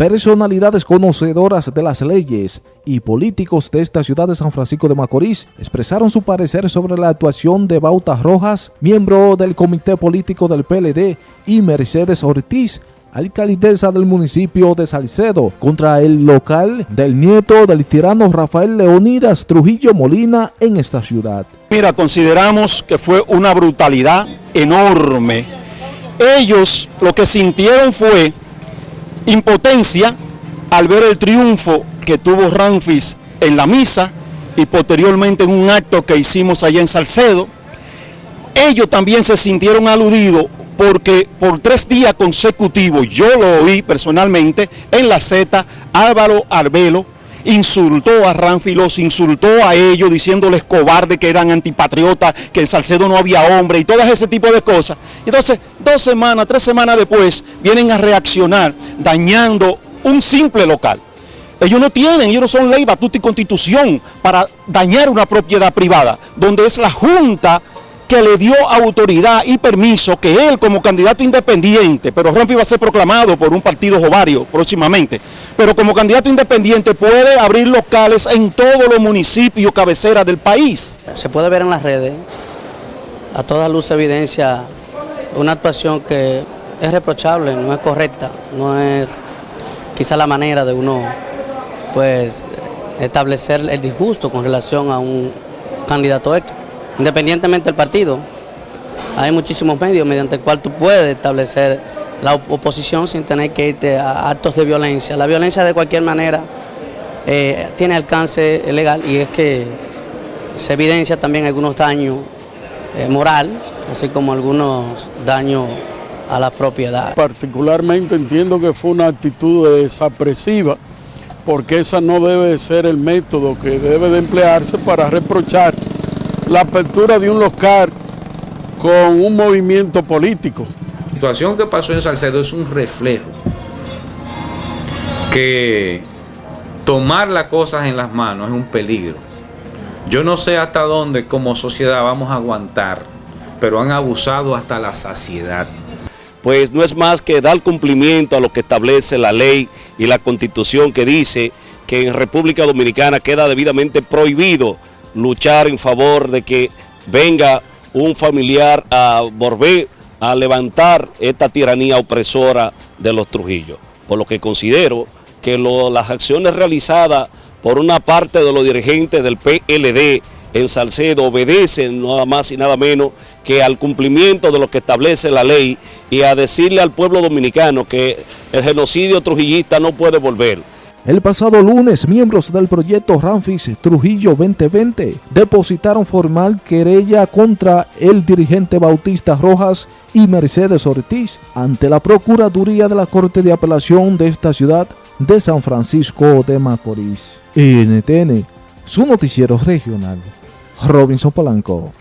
Personalidades conocedoras de las leyes y políticos de esta ciudad de San Francisco de Macorís expresaron su parecer sobre la actuación de Bauta Rojas, miembro del comité político del PLD, y Mercedes Ortiz, alcaldesa del municipio de Salcedo, contra el local del nieto del tirano Rafael Leonidas Trujillo Molina en esta ciudad. Mira, consideramos que fue una brutalidad enorme. Ellos lo que sintieron fue impotencia al ver el triunfo que tuvo Ramfis en la misa y posteriormente en un acto que hicimos allá en Salcedo. Ellos también se sintieron aludidos porque por tres días consecutivos, yo lo oí personalmente en la Z, Álvaro Arbelo insultó a Ramfi, los insultó a ellos diciéndoles cobardes que eran antipatriotas, que en Salcedo no había hombre y todo ese tipo de cosas. Entonces, dos semanas, tres semanas después, vienen a reaccionar dañando un simple local. Ellos no tienen, ellos no son ley, batuta y constitución para dañar una propiedad privada, donde es la Junta que le dio autoridad y permiso que él como candidato independiente, pero Ramfi va a ser proclamado por un partido jovario próximamente, pero como candidato independiente puede abrir locales en todos los municipios cabeceras del país. Se puede ver en las redes, a toda luz evidencia, una actuación que es reprochable, no es correcta, no es quizá la manera de uno pues establecer el disgusto con relación a un candidato X independientemente del partido. Hay muchísimos medios mediante el cual tú puedes establecer la oposición sin tener que irte a actos de violencia. La violencia de cualquier manera eh, tiene alcance legal y es que se evidencia también algunos daños eh, moral, así como algunos daños a la propiedad. Particularmente entiendo que fue una actitud desapresiva porque esa no debe ser el método que debe de emplearse para reprochar la apertura de un local con un movimiento político. La situación que pasó en Salcedo es un reflejo que tomar las cosas en las manos es un peligro. Yo no sé hasta dónde como sociedad vamos a aguantar, pero han abusado hasta la saciedad. Pues no es más que dar cumplimiento a lo que establece la ley y la constitución que dice que en República Dominicana queda debidamente prohibido luchar en favor de que venga un familiar a volver a levantar esta tiranía opresora de los Trujillos. Por lo que considero que las acciones realizadas por una parte de los dirigentes del PLD en Salcedo obedecen nada más y nada menos que al cumplimiento de lo que establece la ley y a decirle al pueblo dominicano que el genocidio trujillista no puede volver. El pasado lunes, miembros del proyecto Ramfis Trujillo 2020 depositaron formal querella contra el dirigente Bautista Rojas y Mercedes Ortiz ante la Procuraduría de la Corte de Apelación de esta ciudad de San Francisco de Macorís. NTN, su noticiero regional. Robinson Polanco.